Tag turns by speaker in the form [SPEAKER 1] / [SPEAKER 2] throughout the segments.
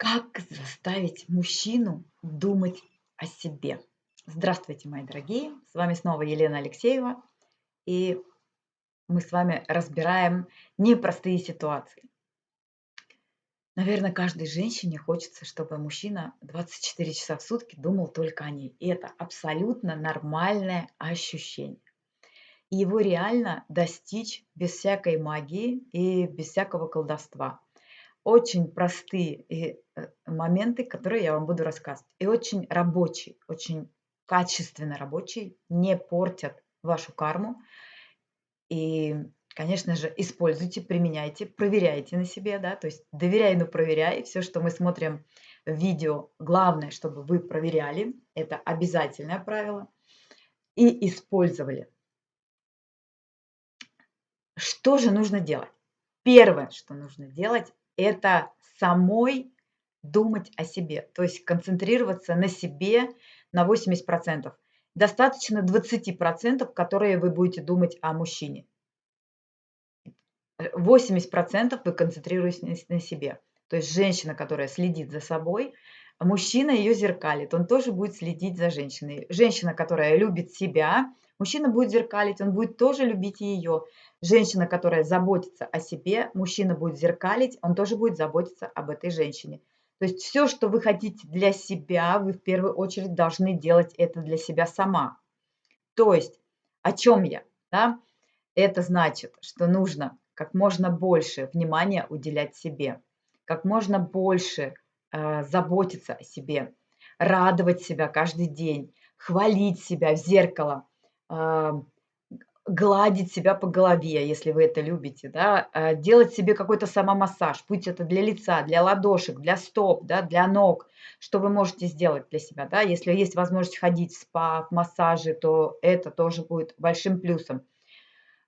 [SPEAKER 1] Как заставить мужчину думать о себе? Здравствуйте, мои дорогие! С вами снова Елена Алексеева, и мы с вами разбираем непростые ситуации. Наверное, каждой женщине хочется, чтобы мужчина 24 часа в сутки думал только о ней. И это абсолютно нормальное ощущение. И его реально достичь без всякой магии и без всякого колдовства очень простые э, моменты, которые я вам буду рассказывать. И очень рабочие, очень качественно рабочие, не портят вашу карму. И, конечно же, используйте, применяйте, проверяйте на себе, да, то есть доверяй, но проверяй. Все, что мы смотрим в видео, главное, чтобы вы проверяли, это обязательное правило, и использовали. Что же нужно делать? Первое, что нужно делать, это самой думать о себе, то есть концентрироваться на себе на 80%. Достаточно 20%, которые вы будете думать о мужчине. 80% вы концентрируетесь на себе. То есть женщина, которая следит за собой, мужчина ее зеркалит, он тоже будет следить за женщиной. Женщина, которая любит себя, мужчина будет зеркалить, он будет тоже любить ее. Женщина, которая заботится о себе, мужчина будет зеркалить, он тоже будет заботиться об этой женщине. То есть все, что вы хотите для себя, вы в первую очередь должны делать это для себя сама. То есть о чем я? Да? Это значит, что нужно как можно больше внимания уделять себе, как можно больше э, заботиться о себе, радовать себя каждый день, хвалить себя в зеркало, гладить себя по голове, если вы это любите, да, э, делать себе какой-то самомассаж, будь это для лица, для ладошек, для стоп, да, для ног, что вы можете сделать для себя, да, если есть возможность ходить в спа, в массажи, то это тоже будет большим плюсом.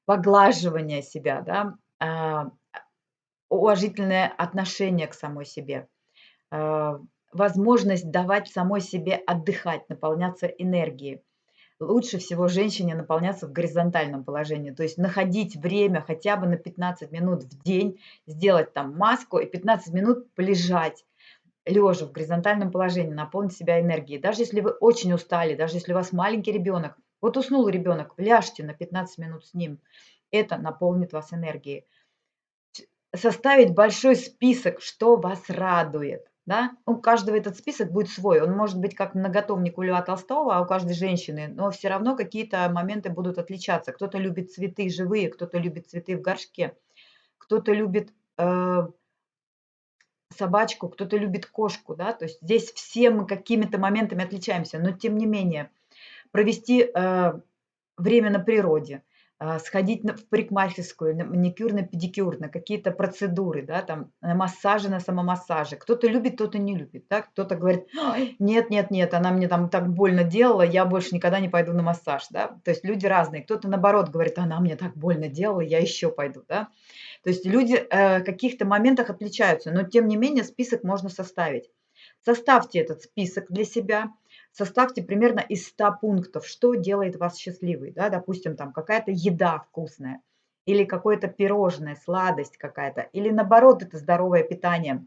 [SPEAKER 1] Поглаживание себя, да, а, уважительное отношение к самой себе, а, возможность давать самой себе отдыхать, наполняться энергией лучше всего женщине наполняться в горизонтальном положении, то есть находить время хотя бы на 15 минут в день, сделать там маску и 15 минут полежать лежа в горизонтальном положении, наполнить себя энергией. Даже если вы очень устали, даже если у вас маленький ребенок, вот уснул ребенок, ляжьте на 15 минут с ним, это наполнит вас энергией. Составить большой список, что вас радует да? У каждого этот список будет свой. Он может быть как многотомник у Льва Толстого, а у каждой женщины, но все равно какие-то моменты будут отличаться. Кто-то любит цветы живые, кто-то любит цветы в горшке, кто-то любит э, собачку, кто-то любит кошку, да, то есть здесь все мы какими-то моментами отличаемся, но тем не менее провести э, время на природе – сходить в парикмахерскую, на маникюр, на педикюр, на какие-то процедуры, да, там, на массажи, на самомассажи. Кто-то любит, кто-то не любит, да, кто-то говорит, нет, нет, нет, она мне там так больно делала, я больше никогда не пойду на массаж, да. То есть люди разные. Кто-то наоборот говорит, она мне так больно делала, я еще пойду, да. То есть люди э, в каких-то моментах отличаются, но тем не менее список можно составить. Составьте этот список для себя, составьте примерно из 100 пунктов, что делает вас счастливой. Да? Допустим, там какая-то еда вкусная, или какое-то пирожное, сладость какая-то, или наоборот, это здоровое питание,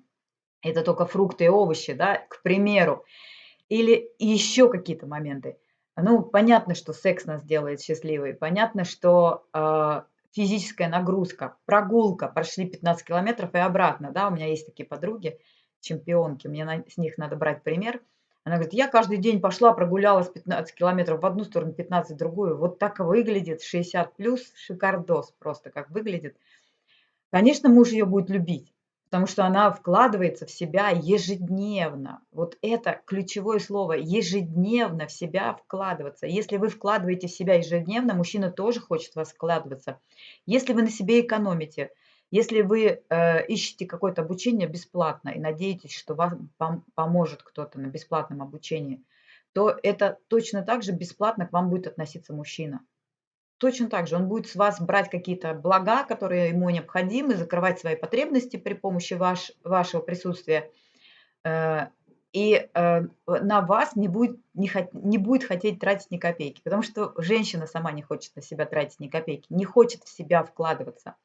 [SPEAKER 1] это только фрукты и овощи, да, к примеру, или еще какие-то моменты. Ну, понятно, что секс нас делает счастливой, понятно, что э, физическая нагрузка, прогулка, прошли 15 километров и обратно, да, у меня есть такие подруги, чемпионки, мне на, с них надо брать пример – она говорит, я каждый день пошла, прогулялась 15 километров в одну сторону, 15 в другую. Вот так выглядит 60 плюс, шикардос просто как выглядит. Конечно, муж ее будет любить, потому что она вкладывается в себя ежедневно. Вот это ключевое слово, ежедневно в себя вкладываться. Если вы вкладываете в себя ежедневно, мужчина тоже хочет вас вкладываться. Если вы на себе экономите – если вы э, ищете какое-то обучение бесплатно и надеетесь, что вам пом поможет кто-то на бесплатном обучении, то это точно так же бесплатно к вам будет относиться мужчина. Точно так же он будет с вас брать какие-то блага, которые ему необходимы, закрывать свои потребности при помощи ваш, вашего присутствия. Э, и э, на вас не будет, не, не будет хотеть тратить ни копейки, потому что женщина сама не хочет на себя тратить ни копейки, не хочет в себя вкладываться.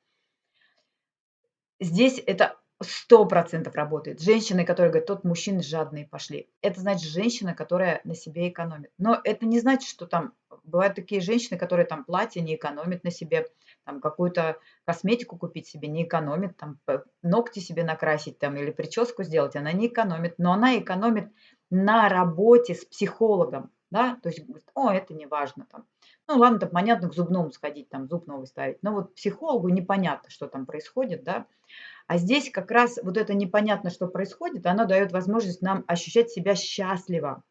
[SPEAKER 1] Здесь это Сто процентов работает. Женщины, которые говорят: "Тот мужчины жадные пошли". Это значит женщина, которая на себе экономит. Но это не значит, что там бывают такие женщины, которые там платье не экономят на себе, там какую-то косметику купить себе не экономит, там ногти себе накрасить там или прическу сделать, она не экономит, но она экономит на работе с психологом, да, то есть говорит: "О, это не важно там". Ну ладно, там понятно, к зубному сходить, там зуб новый ставить, но вот психологу непонятно, что там происходит, да. А здесь как раз вот это непонятно, что происходит, оно дает возможность нам ощущать себя счастливо.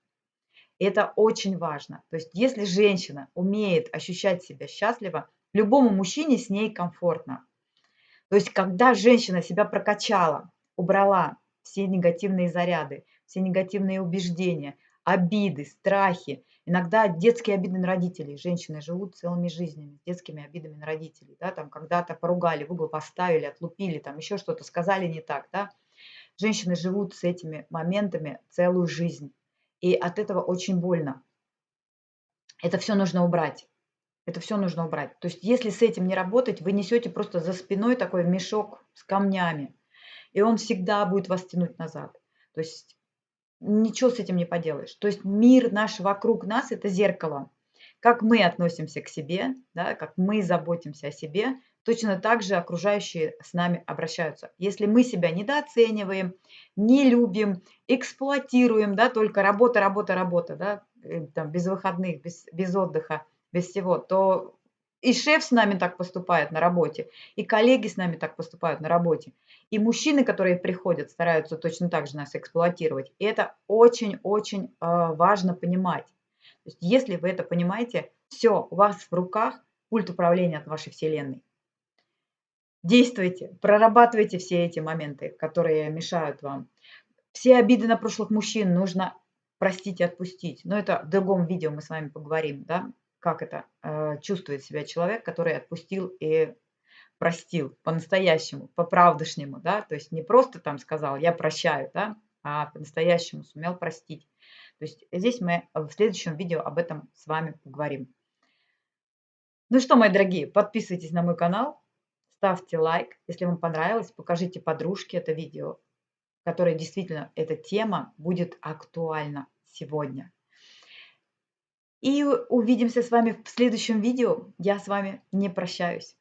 [SPEAKER 1] Это очень важно. То есть если женщина умеет ощущать себя счастливо, любому мужчине с ней комфортно. То есть когда женщина себя прокачала, убрала все негативные заряды, все негативные убеждения, обиды, страхи, Иногда детские обиды на родителей. Женщины живут целыми жизнями с детскими обидами на родителей. Да, там когда-то поругали, в угол поставили, отлупили, там еще что-то сказали не так. Да. Женщины живут с этими моментами целую жизнь. И от этого очень больно. Это все нужно убрать. Это все нужно убрать. То есть если с этим не работать, вы несете просто за спиной такой мешок с камнями. И он всегда будет вас тянуть назад. То есть ничего с этим не поделаешь. То есть мир наш вокруг нас – это зеркало. Как мы относимся к себе, да, как мы заботимся о себе, точно так же окружающие с нами обращаются. Если мы себя недооцениваем, не любим, эксплуатируем, да, только работа, работа, работа, да, э, там, без выходных, без, без отдыха, без всего, то и шеф с нами так поступает на работе, и коллеги с нами так поступают на работе. И мужчины, которые приходят, стараются точно так же нас эксплуатировать. И это очень-очень э, важно понимать. То есть, если вы это понимаете, все, у вас в руках пульт управления от вашей Вселенной. Действуйте, прорабатывайте все эти моменты, которые мешают вам. Все обиды на прошлых мужчин нужно простить и отпустить. Но это в другом видео мы с вами поговорим, да, как это э, чувствует себя человек, который отпустил и простил по-настоящему, по-правдышнему, да, то есть не просто там сказал «я прощаю», да, а по-настоящему сумел простить. То есть здесь мы в следующем видео об этом с вами поговорим. Ну что, мои дорогие, подписывайтесь на мой канал, ставьте лайк, если вам понравилось, покажите подружке это видео, которое действительно эта тема будет актуальна сегодня. И увидимся с вами в следующем видео. Я с вами не прощаюсь.